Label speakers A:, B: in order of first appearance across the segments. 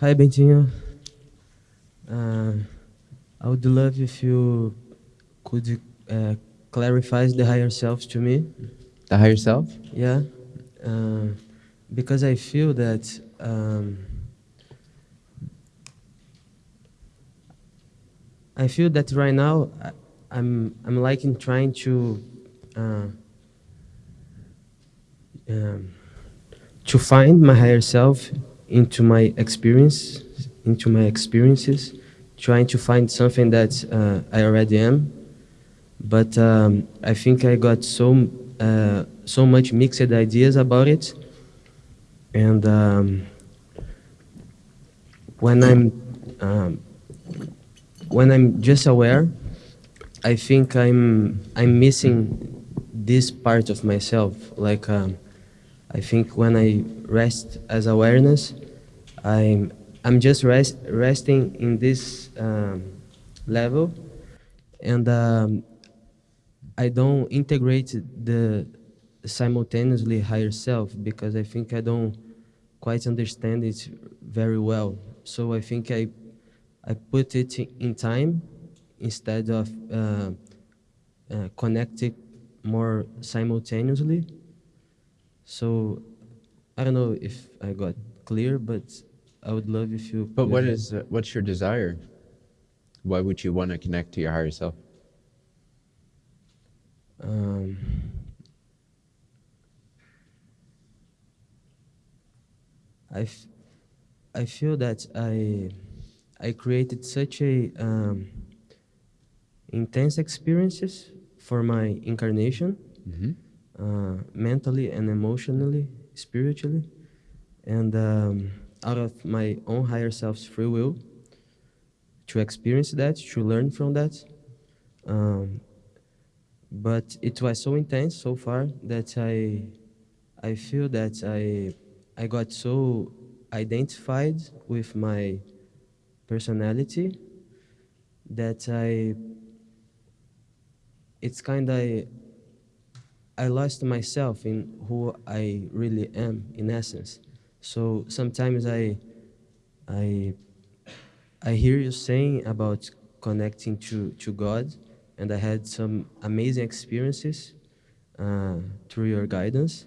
A: Hi, Bentinho. Uh, I would love if you could uh, clarify the higher self to me.
B: The higher self?
A: Yeah, uh, because I feel that um, I feel that right now I, I'm I'm like in trying to uh, um, to find my higher self into my experience, into my experiences, trying to find something that uh, I already am. But um, I think I got so uh, so much mixed ideas about it, and um, when I'm um, when I'm just aware, I think I'm I'm missing this part of myself. Like um, I think when I rest as awareness, I'm I'm just rest, resting in this um, level, and um, I don't integrate the simultaneously higher self because I think I don't quite understand it very well. So I think I I put it in time instead of uh, uh, connecting more simultaneously. So I don't know if I got clear, but I would love if you.
B: But what is uh, what's your desire? Why would you want to connect to your higher self?
A: Um, I, f- I feel that I I created such a um, intense experiences for my incarnation,
B: Mm-hmm.
A: Uh, mentally and emotionally, spiritually, and um, out of my own higher self's free will, to experience that, to learn from that. Um, but it was so intense so far that I, I feel that I, I got so identified with my personality that I, it's kind of I lost myself in who I really am in essence. So sometimes I I I hear you saying about connecting to, to God, and I had some amazing experiences uh, through your guidance.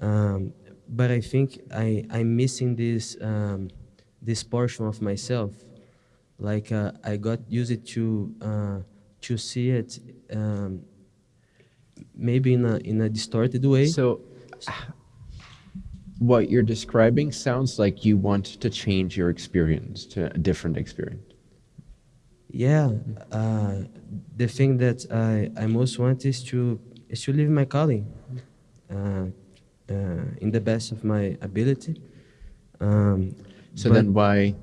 A: Um, but I think I, I'm missing this um, this portion of myself. Like uh, I got used to uh, to see it um, maybe in a in a distorted way.
B: So, what you're describing sounds like you want to change your experience to a different experience.
A: Yeah, uh, the thing that I, I most want is to is to live my calling, uh, uh, in the best of my ability. Um,
B: So then, why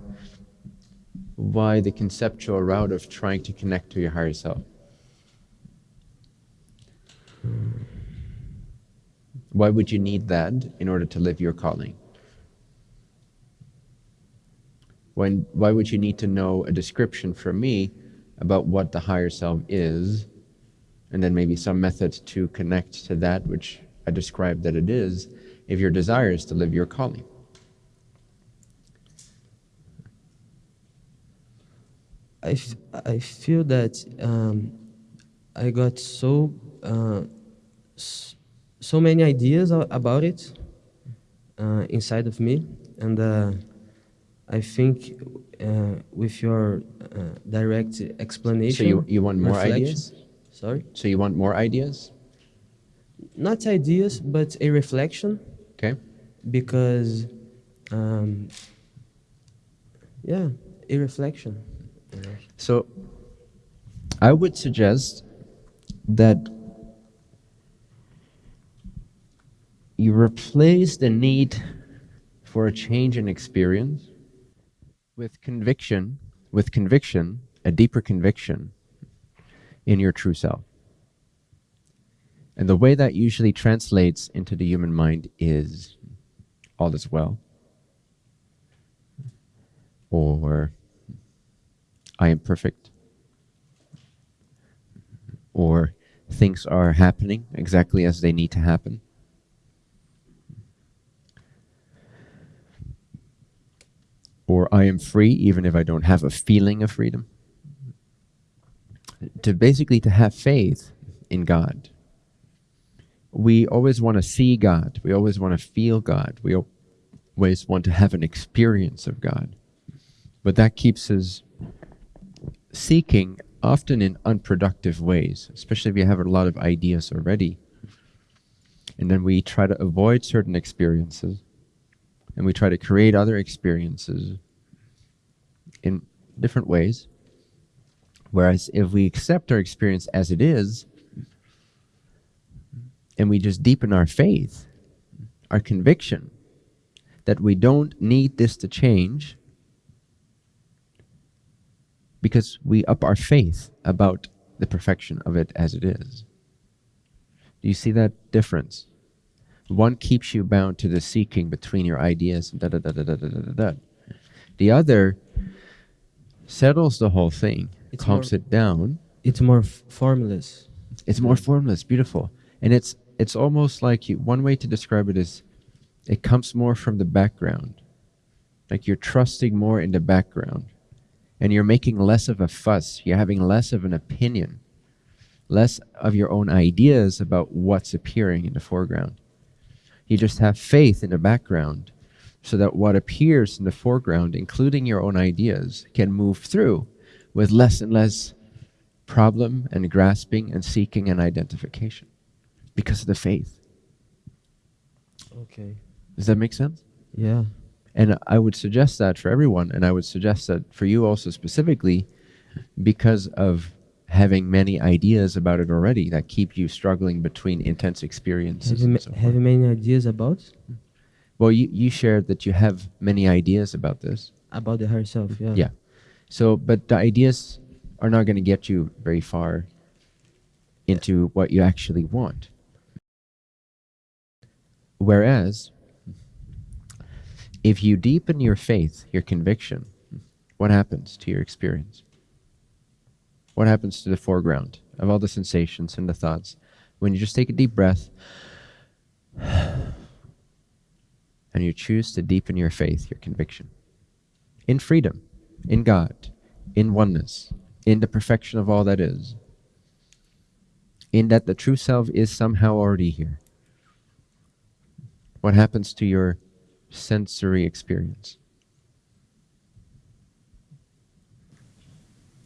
B: why the conceptual route of trying to connect to your higher self? Why would you need that in order to live your calling? When, why would you need to know a description from me about what the higher self is, and then maybe some method to connect to that which I described that it is, if your desire is to live your calling?
A: I, I feel that um, I got so uh, so many ideas about it uh, inside of me, and uh, I think uh, with your uh, direct explanation.
B: So you, you want more ideas?
A: Sorry,
B: So you want more ideas?
A: not ideas, but a reflection,
B: Okay.
A: because um, yeah, a reflection.
B: So I would suggest that replace the need for a change in experience with conviction, with conviction, a deeper conviction in your true self. And the way that usually translates into the human mind is all is well. Or I am perfect. Or things are happening exactly as they need to happen. Or I am free even if I don't have a feeling of freedom. To basically to have faith in God. We always want to see God. We always want to feel God. We always want to have an experience of God. But that keeps us seeking often in unproductive ways, especially if you have a lot of ideas already. And then we try to avoid certain experiences and we try to create other experiences in different ways. Whereas if we accept our experience as it is, and we just deepen our faith, our conviction that we don't need this to change because we up our faith about the perfection of it as it is. Do you see that difference? One keeps you bound to the seeking between your ideas and da da da da da da da. da. The other settles the whole thing,
A: It's
B: calms
A: more-
B: it down.
A: It's more f- formless.
B: It's more formless, beautiful, and it's it's almost like you. One way to describe it is, it comes more from the background, like you're trusting more in the background, and you're making less of a fuss. You're having less of an opinion, less of your own ideas about what's appearing in the foreground. You just have faith in the background, so that what appears in the foreground, including your own ideas, can move through with less and less problem and grasping and seeking and identification because of the faith.
A: Okay.
B: Does that make sense?
A: Yeah.
B: And I would suggest that for everyone, and I would suggest that for you also specifically because of having many ideas about it already that keep you struggling between intense experiences.
A: Have
B: so
A: many ideas about mm-hmm.
B: Well, you, you shared that you have many ideas about this.
A: about the higher self? Yeah.
B: Yeah. So, but the ideas are not going to get you very far into what you actually want. Whereas, if you deepen your faith, your conviction, what happens to your experience? What happens to the foreground of all the sensations and the thoughts when you just take a deep breath and you choose to deepen your faith, your conviction? in freedom, in God, in oneness, in the perfection of all that is, in that the true self is somehow already here. What happens to your sensory experience?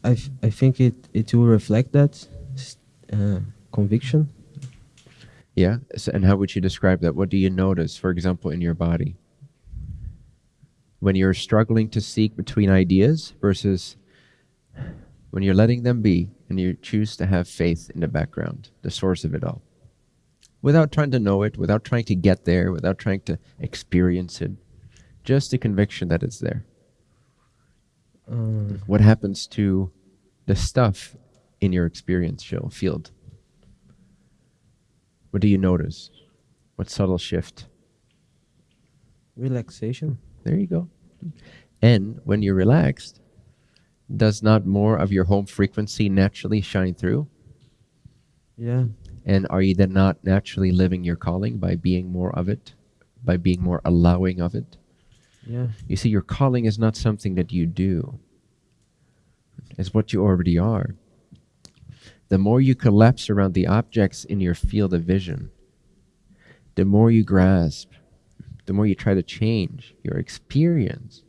A: I, I think it, it will reflect that uh, conviction.
B: Yeah? So, and how would you describe that? What do you notice, for example, in your body? When you're struggling to seek between ideas versus when you're letting them be and you choose to have faith in the background, the source of it all. Without trying to know it, without trying to get there, without trying to experience it, just the conviction that it's there.
A: Uh,
B: What happens to the stuff in your experiential field? What do you notice? What subtle shift?
A: relaxation.
B: There you go. And when you're relaxed, does not more of your home frequency naturally shine through?
A: Yeah.
B: And are you then not naturally living your calling by being more of it, by being more allowing of it?
A: Yeah.
B: You see, your calling is not something that you do, it's what you already are. The more you collapse around the objects in your field of vision, the more you grasp, the more you try to change your experience,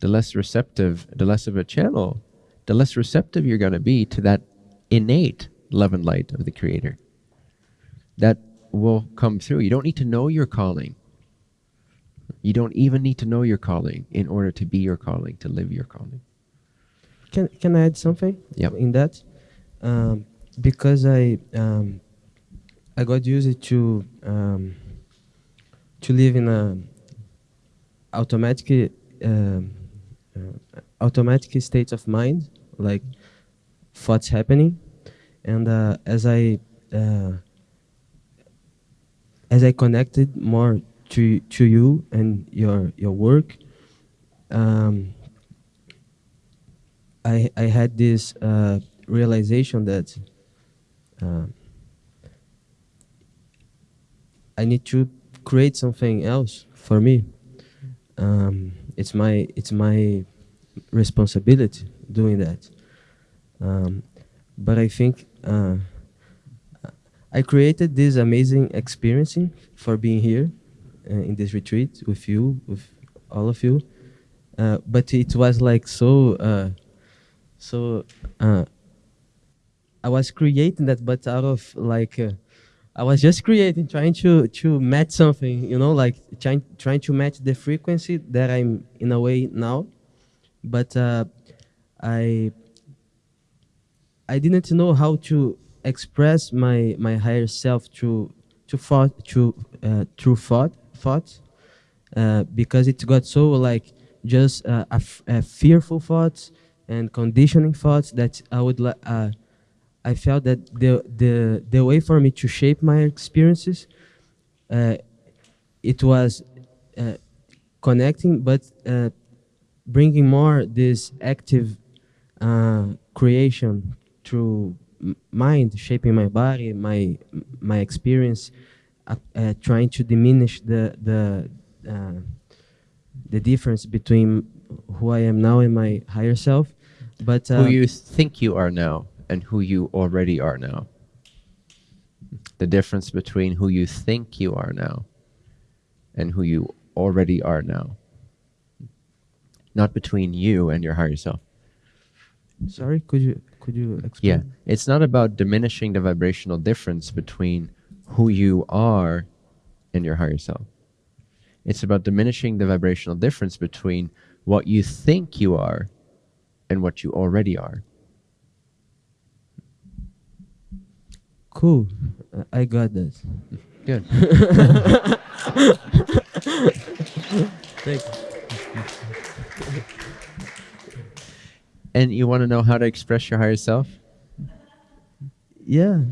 B: the less receptive, the less of a channel, the less receptive you're going to be to that innate love and light of the Creator. That will come through. You don't need to know your calling. You don't even need to know your calling in order to be your calling, to live your calling.
A: Can can I add something? In that, um, because I um, I got used to um, to live in a automatic um, uh, automatic state of mind, like thoughts happening, and uh, as I uh, as I connected more to to you and your your work. Um, I I had this uh, realization that uh, I need to create something else for me. Um, it's my it's my responsibility doing that. Um, but I think uh, I created this amazing experience for being here uh, in this retreat with you, with all of you. Uh, but it was like so, uh, so. Uh, I was creating that, but out of like, uh, I was just creating, trying to to match something, you know, like trying trying to match the frequency that I'm in a way now, but uh, I I didn't know how to express my my higher self through to thought through uh, through thought thoughts uh, because it got so like just uh, a, fearful thoughts and conditioning thoughts that I would like. I felt that the the the way for me to shape my experiences, uh, it was uh, connecting, but uh, bringing more this active uh, creation through mind, shaping my body, my my experience, uh, uh, trying to diminish the the the difference between who I am now and my higher self. But
B: who you think you are now and who you already are now. The difference between who you think you are now and who you already are now. Not between you and your higher self.
A: sorry, could you could you explain?
B: Yeah. It's not about diminishing the vibrational difference between who you are and your higher self. It's about diminishing the vibrational difference between what you think you are and what you already are.
A: Cool. I got that.
B: Good.
A: Thank you.
B: and you want to know how to express your higher self?
A: Yeah.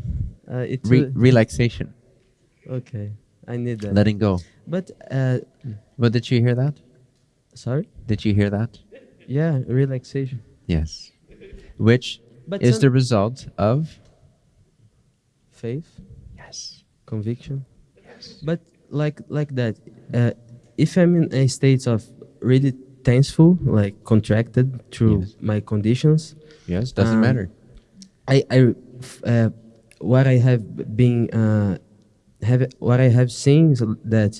A: Uh, it's
B: Re- relaxation,
A: okay. I need that.
B: letting go.
A: but uh,
B: But did you hear that?
A: sorry.
B: Did you hear that?
A: Yeah, relaxation.
B: Yes. Which
A: But
B: is the result of
A: faith,
B: yes.
A: conviction. Yes. But like like that, uh, if I'm in a state of really tenseful, like contracted through
B: Yes.
A: my conditions,
B: Yes, doesn't
A: Um,
B: matter.
A: I, I f- uh, what I have been uh, have what I have seen is that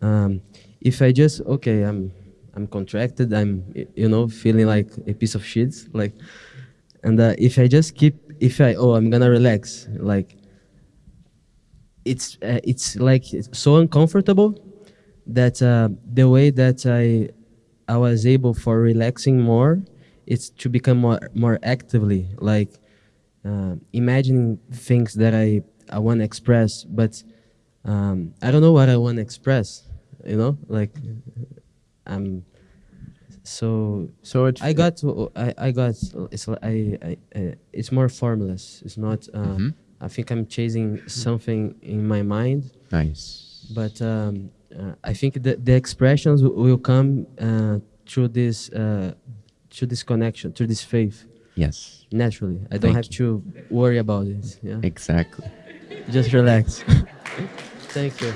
A: um, if I just okay, I'm I'm contracted, I'm you know feeling like a piece of shit, like, and uh, if I just keep if I oh I'm gonna relax, like, it's uh, it's like it's so uncomfortable that uh, the way that I I was able for relaxing more, it's to become more more actively like uh, imagining things that I I want to express, but um, I don't know what I want to express. You know, like I'm so
B: So it
A: I got to, I, I got it's I, I, I it's more formless. It's not. Uh,
B: Mhm.
A: I think I'm chasing something in my mind,
B: nice.
A: but um, uh, I think the the expressions will come uh, through this uh, through this connection, through this faith,
B: yes,
A: naturally. I don't
B: Thank
A: have to worry about it. Yeah,
B: exactly.
A: just relax. Thank you.